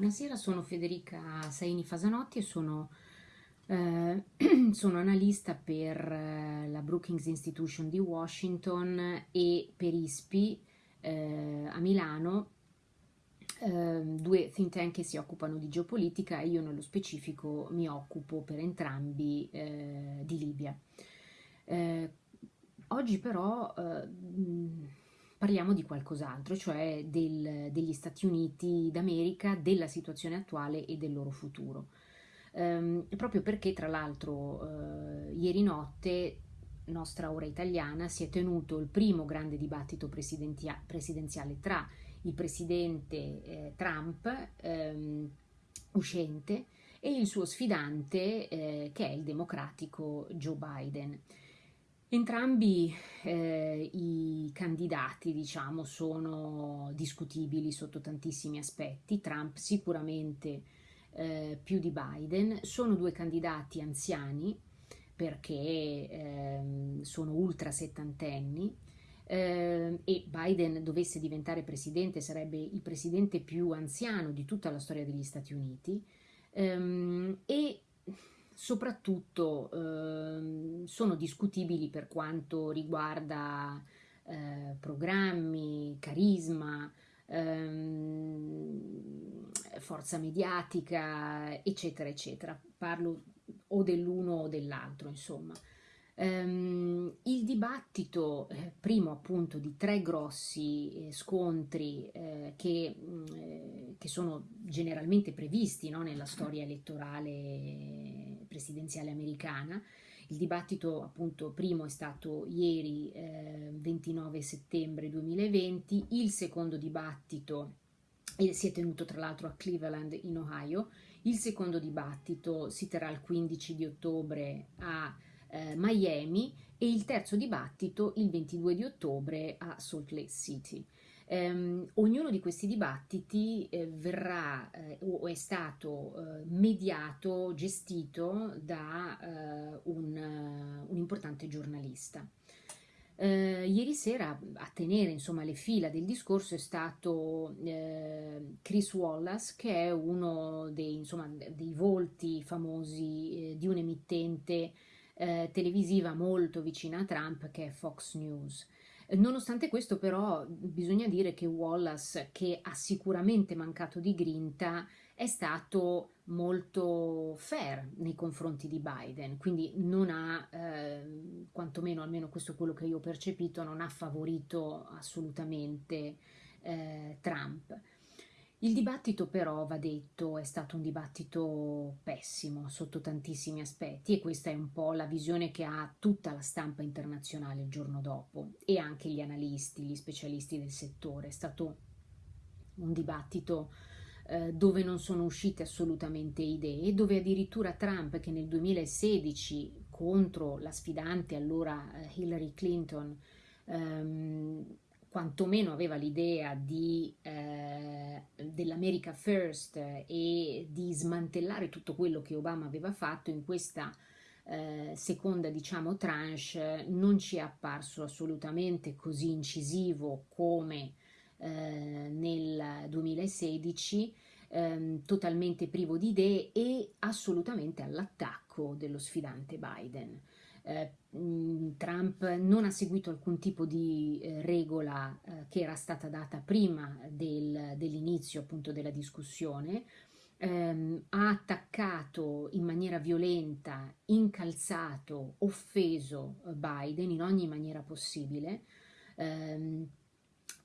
Buonasera, sono Federica Saini Fasanotti e sono, eh, sono analista per eh, la Brookings Institution di Washington e per ISPI eh, a Milano, ehm, due think tank che si occupano di geopolitica e io nello specifico mi occupo per entrambi eh, di Libia. Eh, oggi però parliamo di qualcos'altro, cioè del, degli Stati Uniti d'America, della situazione attuale e del loro futuro. Um, proprio perché, tra l'altro, uh, ieri notte, nostra ora italiana, si è tenuto il primo grande dibattito presidenziale tra il presidente eh, Trump, um, uscente, e il suo sfidante, eh, che è il democratico Joe Biden. Entrambi eh, i candidati, diciamo, sono discutibili sotto tantissimi aspetti. Trump sicuramente eh, più di Biden. Sono due candidati anziani perché eh, sono ultra settantenni eh, e Biden dovesse diventare presidente sarebbe il presidente più anziano di tutta la storia degli Stati Uniti ehm, e soprattutto eh, sono discutibili per quanto riguarda eh, programmi, carisma, ehm, forza mediatica, eccetera, eccetera. Parlo o dell'uno o dell'altro, insomma. Um, il dibattito, eh, primo appunto di tre grossi eh, scontri eh, che, mm, eh, che, sono generalmente previsti no, nella storia elettorale presidenziale americana, il dibattito appunto primo è stato ieri 29 eh, settembre 2020, il secondo dibattito si è tenuto tra l'altro a Cleveland in Ohio, il secondo dibattito si terrà il 15 di ottobre a eh, Miami e il terzo dibattito il 22 di ottobre a Salt Lake City. Um, ognuno di questi dibattiti eh, verrà eh, o è stato eh, mediato, gestito da eh, un, un, importante giornalista. Uh, ieri sera a tenere insomma, le fila del discorso è stato uh, Chris Wallace che è uno dei, insomma, dei volti famosi di un emittente eh, televisiva molto vicina a Trump che è Fox News. Nonostante questo però bisogna dire che Wallace, che ha sicuramente mancato di grinta, è stato molto fair nei confronti di Biden, quindi non ha, eh, quantomeno almeno questo è quello che io ho percepito, non ha favorito assolutamente eh, Trump. Il dibattito però, va detto, è stato un dibattito pessimo sotto tantissimi aspetti e questa è un po' la visione che ha tutta la stampa internazionale il giorno dopo e anche gli analisti, gli specialisti del settore. È stato un dibattito eh, dove non sono uscite assolutamente idee, dove addirittura Trump che nel 2016 contro la sfidante allora eh, Hillary Clinton ehm, quantomeno aveva l'idea eh, dell'America First e di smantellare tutto quello che Obama aveva fatto in questa eh, seconda diciamo tranche non ci è apparso assolutamente così incisivo come eh, nel 2016 ehm, totalmente privo di idee e assolutamente all'attacco dello sfidante Biden eh, Trump non ha seguito alcun tipo di eh, regola eh, che era stata data prima del, dell'inizio appunto della discussione, ehm, ha attaccato in maniera violenta, incalzato, offeso Biden in ogni maniera possibile. Ehm,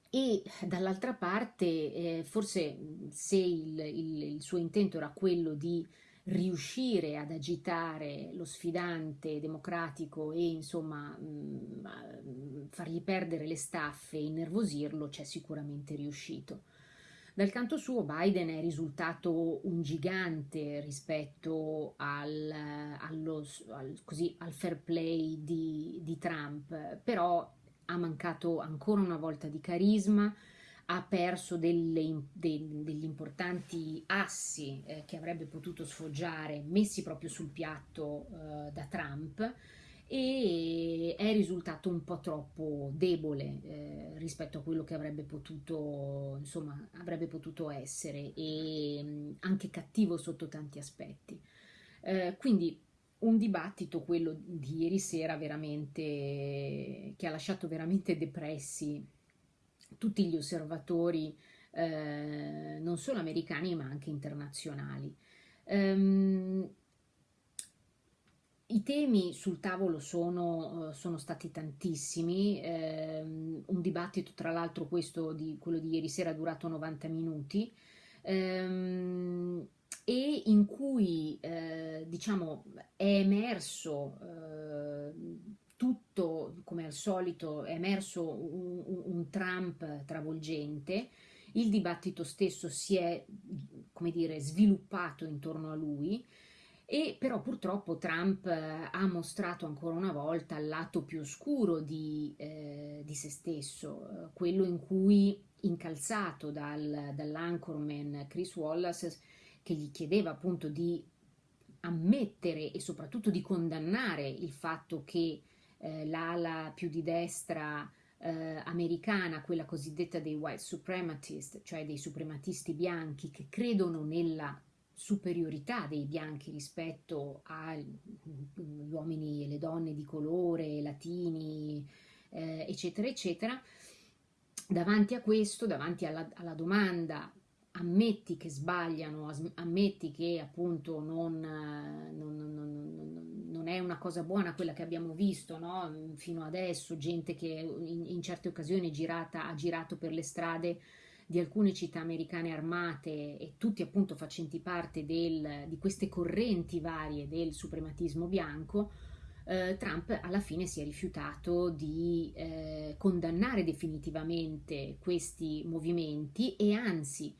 e dall'altra parte forse se il, il, il suo intento era quello di riuscire ad agitare lo sfidante democratico e insomma mh, mm, fargli perdere le staffe e innervosirlo c'è sicuramente riuscito. Dal canto suo Biden è risultato un gigante rispetto al, allo, al, così, al fair play di, di Trump, però ha mancato ancora una volta di carisma, ha perso delle, de, degli importanti assi eh, che avrebbe potuto sfoggiare messi proprio sul piatto eh, da Trump e è risultato un po' troppo debole eh, rispetto a quello che avrebbe potuto, insomma, avrebbe potuto essere e mh, anche cattivo sotto tanti aspetti. Eh, quindi un dibattito, quello di ieri sera, veramente, che ha lasciato veramente depressi tutti gli osservatori, eh, non solo americani ma anche internazionali. Um, i temi sul tavolo sono, sono stati tantissimi, eh, un dibattito tra l'altro questo di, quello di ieri sera è durato 90 minuti ehm, e in cui eh, diciamo è emerso eh, al solito è emerso un, un Trump travolgente il dibattito stesso si è come dire sviluppato intorno a lui e però purtroppo Trump eh, ha mostrato ancora una volta il lato più oscuro di, eh, di se stesso, eh, quello in cui incalzato dal, dall'anchorman Chris Wallace che gli chiedeva appunto di ammettere e soprattutto di condannare il fatto che eh, l'ala più di destra eh, americana, quella cosiddetta dei white suprematists, cioè dei suprematisti bianchi che credono nella superiorità dei bianchi rispetto agli uomini e le donne di colore, latini, eh, eccetera, eccetera, davanti a questo, davanti alla, alla, domanda ammetti che sbagliano, ammetti che appunto non, non, non, non, è una cosa buona quella che abbiamo visto no? fino adesso, gente che in, in certe occasioni girata, ha girato per le strade di alcune città americane armate e tutti appunto facenti parte del, di queste correnti varie del suprematismo bianco, eh, Trump alla fine si è rifiutato di eh, condannare definitivamente questi movimenti e anzi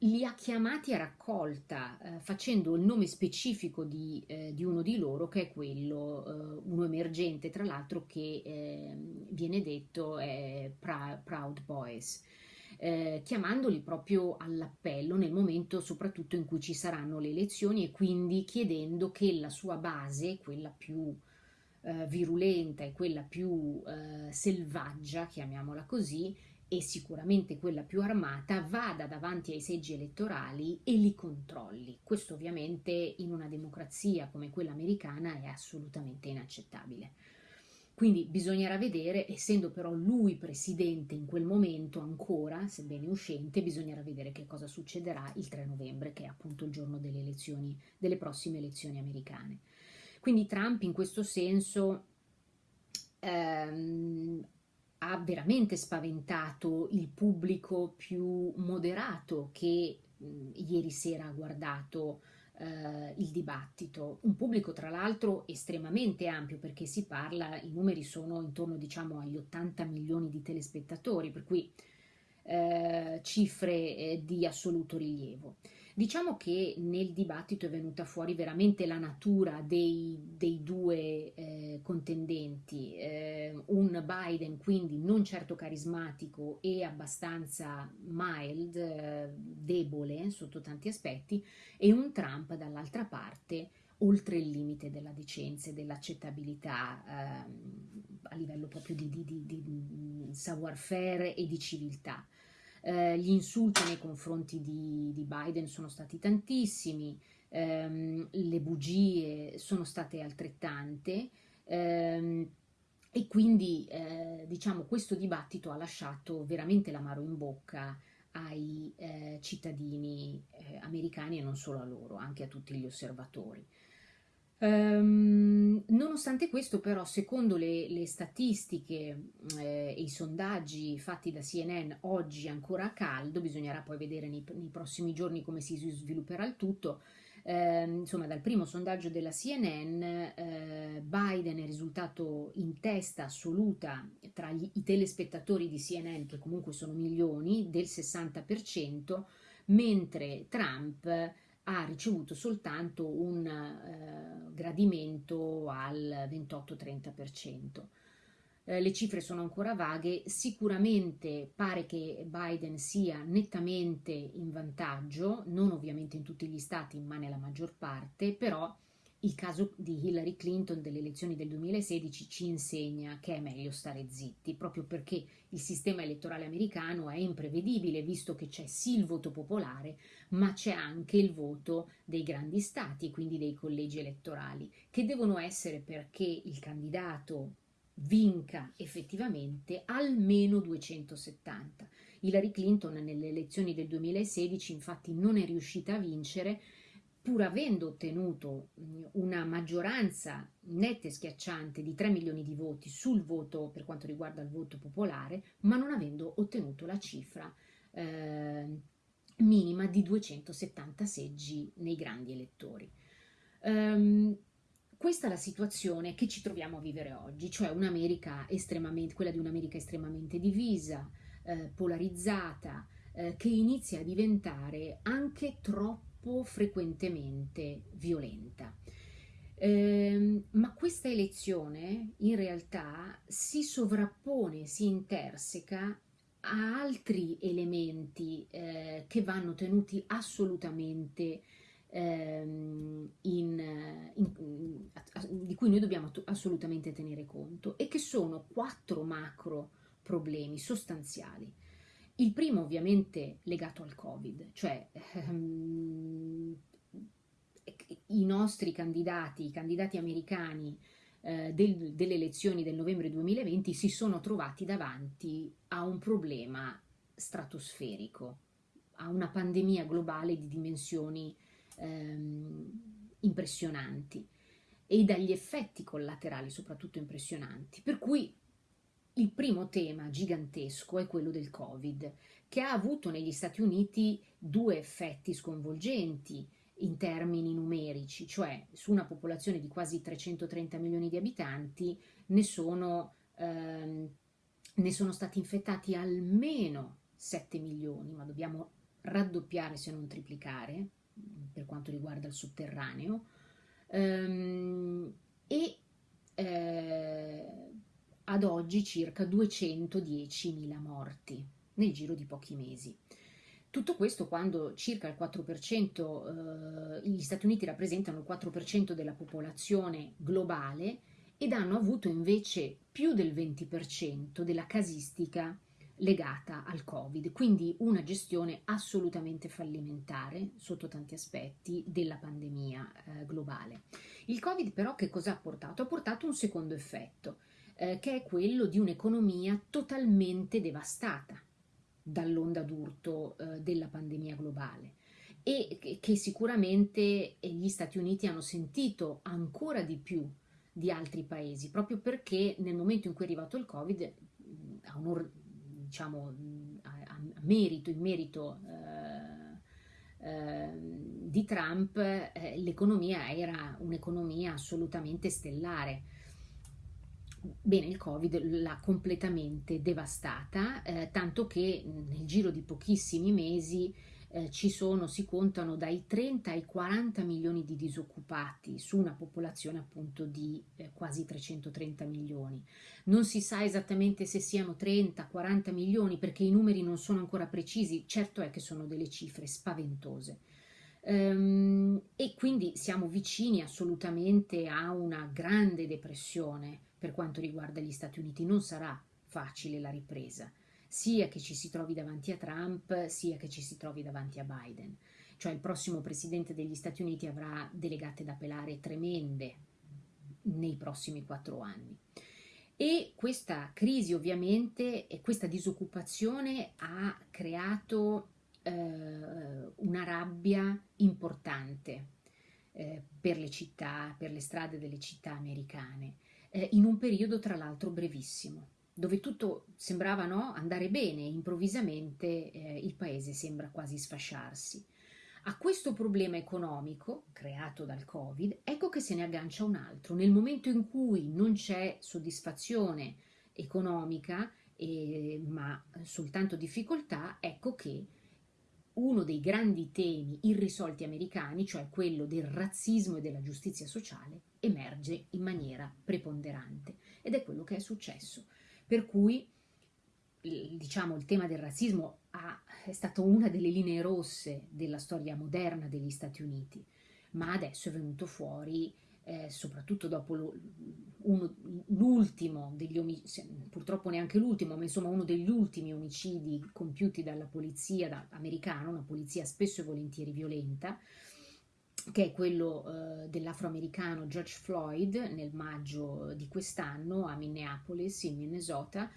li ha chiamati a raccolta eh, facendo il nome specifico di, eh, di, uno di loro che è quello, eh, uno emergente tra l'altro che ehm, viene detto Proud Boys eh, chiamandoli proprio all'appello nel momento soprattutto in cui ci saranno le elezioni e quindi chiedendo che la sua base, quella più eh, virulenta e quella più eh, selvaggia, chiamiamola così, e sicuramente quella più armata, vada davanti ai seggi elettorali e li controlli. Questo ovviamente in una democrazia come quella americana è assolutamente inaccettabile. Quindi bisognerà vedere, essendo però lui presidente in quel momento ancora, sebbene uscente, bisognerà vedere che cosa succederà il 3 novembre, che è appunto il giorno delle elezioni, delle prossime elezioni americane. Quindi Trump in questo senso ehm, ha veramente spaventato il pubblico più moderato che mh, ieri sera ha guardato eh, il dibattito. Un pubblico tra l'altro estremamente ampio perché si parla, i numeri sono intorno diciamo agli 80 milioni di telespettatori, per cui eh, cifre eh, di assoluto rilievo. Diciamo che nel dibattito è venuta fuori veramente la natura dei, dei due eh, contendenti, eh, un Biden quindi non certo carismatico e abbastanza mild, eh, debole sotto tanti aspetti, e un Trump dall'altra parte oltre il limite della decenza e dell'accettabilità ehm, a livello proprio di, di, di, di savoir-faire e di civiltà. Eh, gli insulti nei confronti di, di Biden sono stati tantissimi, ehm, le bugie sono state altrettante ehm, e quindi eh, diciamo questo dibattito ha lasciato veramente l'amaro in bocca ai eh, cittadini eh, americani e non solo a loro, anche a tutti gli osservatori. Um, nonostante questo però secondo le, le statistiche eh, e i sondaggi fatti da CNN oggi ancora a caldo, bisognerà poi vedere nei, nei prossimi giorni come si svilupperà il tutto, eh, insomma dal primo sondaggio della CNN eh, Biden è risultato in testa assoluta tra gli, i telespettatori di CNN che comunque sono milioni del 60% mentre Trump ha ricevuto soltanto un eh, gradimento al 28-30%. Eh, le cifre sono ancora vaghe, sicuramente pare che Biden sia nettamente in vantaggio, non ovviamente in tutti gli stati ma nella maggior parte, però Il caso di Hillary Clinton delle elezioni del 2016 ci insegna che è meglio stare zitti, proprio perché il sistema elettorale americano è imprevedibile, visto che c'è sì il voto popolare, ma c'è anche il voto dei grandi stati, quindi dei collegi elettorali, che devono essere perché il candidato vinca effettivamente almeno 270. Hillary Clinton nelle elezioni del 2016 infatti non è riuscita a vincere pur avendo ottenuto una maggioranza netta e schiacciante di 3 milioni di voti sul voto per quanto riguarda il voto popolare, ma non avendo ottenuto la cifra eh, minima di 270 seggi nei grandi elettori. Um, questa è la situazione che ci troviamo a vivere oggi, cioè quella di un'America estremamente divisa, eh, polarizzata, eh, che inizia a diventare anche troppo frequentemente violenta. Eh, ma questa elezione in realtà si sovrappone, si interseca a altri elementi eh, che vanno tenuti assolutamente ehm, in, in, di cui noi dobbiamo assolutamente tenere conto e che sono quattro macro problemi sostanziali. Il primo ovviamente legato al Covid, cioè ehm, i nostri candidati, i candidati americani eh, del, delle elezioni del novembre 2020 si sono trovati davanti a un problema stratosferico, a una pandemia globale di dimensioni ehm, impressionanti e dagli effetti collaterali soprattutto impressionanti. Per cui il primo tema gigantesco è quello del Covid, che ha avuto negli Stati Uniti due effetti sconvolgenti in termini numerici, cioè su una popolazione di quasi 330 milioni di abitanti ne sono, ehm, ne sono stati infettati almeno 7 milioni, ma dobbiamo raddoppiare se non triplicare, per quanto riguarda il sotterraneo. Ehm, e eh, ad oggi circa 210.000 morti nel giro di pochi mesi. Tutto questo quando circa il 4%, eh, gli Stati Uniti rappresentano il 4% della popolazione globale ed hanno avuto invece più del 20% della casistica legata al Covid, quindi una gestione assolutamente fallimentare sotto tanti aspetti della pandemia eh, globale. Il Covid però che cosa ha portato? Ha portato un secondo effetto, eh, che è quello di un'economia totalmente devastata dall'onda d'urto eh, della pandemia globale e che, sicuramente gli Stati Uniti hanno sentito ancora di più di altri paesi, proprio perché nel momento in cui è arrivato il Covid, a onor diciamo, a, a merito, in merito eh, eh, di Trump, eh, l'economia era un'economia assolutamente stellare. Bene, il Covid l'ha completamente devastata, eh, tanto che nel giro di pochissimi mesi eh, ci sono, si contano dai 30 ai 40 milioni di disoccupati su una popolazione appunto di eh, quasi 330 milioni. Non si sa esattamente se siano 30-40 milioni perché i numeri non sono ancora precisi, certo è che sono delle cifre spaventose. Ehm, e quindi siamo vicini assolutamente a una grande depressione per quanto riguarda gli Stati Uniti. Non sarà facile la ripresa sia che ci si trovi davanti a Trump, sia che ci si trovi davanti a Biden. Cioè il prossimo presidente degli Stati Uniti avrà delegate da pelare tremende nei prossimi quattro anni. E questa crisi ovviamente e questa disoccupazione ha creato eh, una rabbia importante eh, per le città, per le strade delle città americane, eh, in un periodo tra l'altro brevissimo dove tutto sembrava no, andare bene, improvvisamente eh, il paese sembra quasi sfasciarsi. A questo problema economico, creato dal Covid, ecco che se ne aggancia un altro. Nel momento in cui non c'è soddisfazione economica, eh, ma soltanto difficoltà, ecco che uno dei grandi temi irrisolti americani, cioè quello del razzismo e della giustizia sociale, emerge in maniera preponderante. Ed è quello che è successo. Per cui diciamo il tema del razzismo ha, è stato una delle linee rosse della storia moderna degli Stati Uniti, ma adesso è venuto fuori eh, soprattutto dopo l'ultimo degli omicidi, purtroppo neanche l'ultimo, ma insomma uno degli ultimi omicidi compiuti dalla polizia da, americana, una polizia spesso e volentieri violenta, che è quello eh, dell'afroamericano George Floyd nel maggio di quest'anno a Minneapolis, in Minnesota.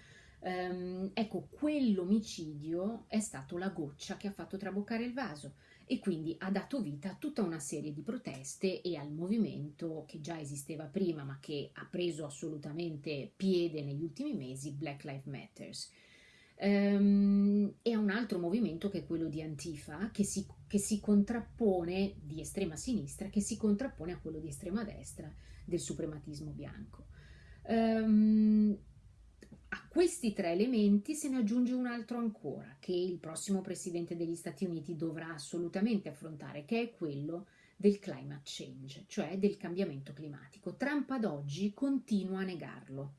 Um, ecco, quell'omicidio è stato la goccia che ha fatto traboccare il vaso e quindi ha dato vita a tutta una serie di proteste e al movimento che già esisteva prima ma che ha preso assolutamente piede negli ultimi mesi, Black Lives Matter. Um, e a un altro movimento che è quello di Antifa, che si, che si contrappone di estrema sinistra, che si contrappone a quello di estrema destra del suprematismo bianco. Um, a questi tre elementi se ne aggiunge un altro ancora, che il prossimo Presidente degli Stati Uniti dovrà assolutamente affrontare, che è quello del climate change, cioè del cambiamento climatico. Trump ad oggi continua a negarlo.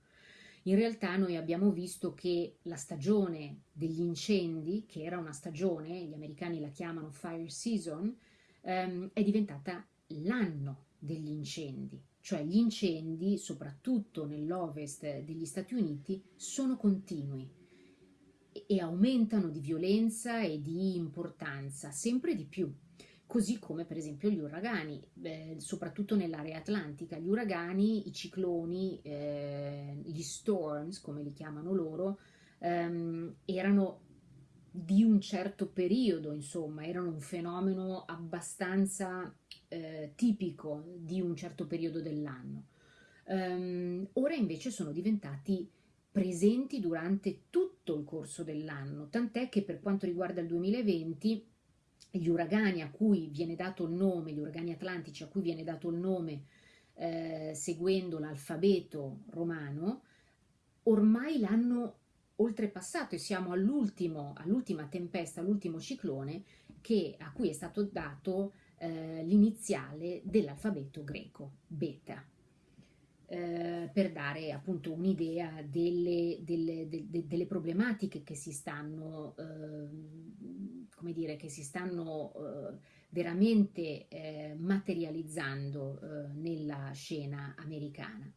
In realtà noi abbiamo visto che la stagione degli incendi, che era una stagione, gli americani la chiamano fire season, ehm, è diventata l'anno degli incendi cioè gli incendi, soprattutto nell'ovest degli Stati Uniti, sono continui e aumentano di violenza e di importanza sempre di più, così come per esempio gli uragani, eh, soprattutto nell'area atlantica. Gli uragani, i cicloni, eh, gli storms, come li chiamano loro, ehm, erano di un certo periodo, insomma, erano un fenomeno abbastanza eh, tipico di un certo periodo dell'anno. Um, ora invece sono diventati presenti durante tutto il corso dell'anno, tant'è che per quanto riguarda il 2020 gli uragani a cui viene dato il nome, gli uragani atlantici a cui viene dato il nome eh, seguendo l'alfabeto romano, ormai l'hanno oltrepassato e siamo all'ultima tempesta, all'ultimo ciclone che, a cui è stato dato eh, l'iniziale dell'alfabeto greco, beta, eh, per dare appunto un'idea delle, delle, de, delle, problematiche che si stanno, eh, come dire, che si stanno eh, veramente eh, materializzando eh, nella scena americana.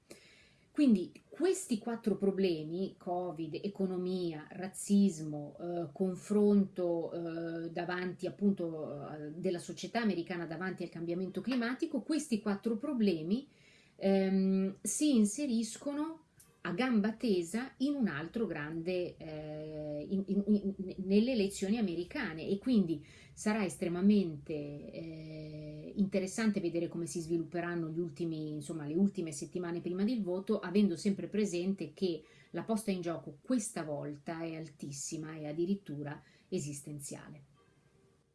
Quindi questi quattro problemi, Covid, economia, razzismo, eh, confronto eh, davanti appunto eh, della società americana davanti al cambiamento climatico, questi quattro problemi ehm, si inseriscono a gamba tesa in un altro grande, eh, in, in, in, nelle elezioni americane. E quindi sarà estremamente eh, interessante vedere come si svilupperanno ultimi, insomma, le ultime settimane prima del voto, avendo sempre presente che la posta in gioco questa volta è altissima e addirittura esistenziale.